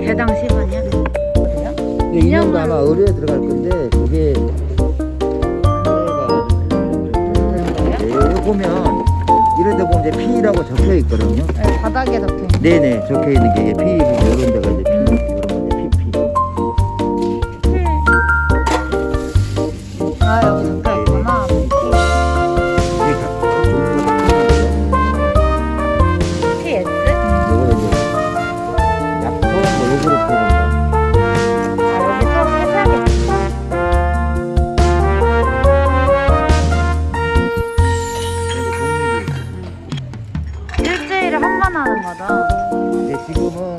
해당 10원이야? 그냥? 인형도 아마 의료에 들어갈 건데 그게 보면 이런 데 보면 이제 P라고 적혀 있거든요. 네, 바닥에 적혀 있는 네네 적혀 있는 게 P 이런 데가 이제 P 이런 하는 거죠? 근데 지금은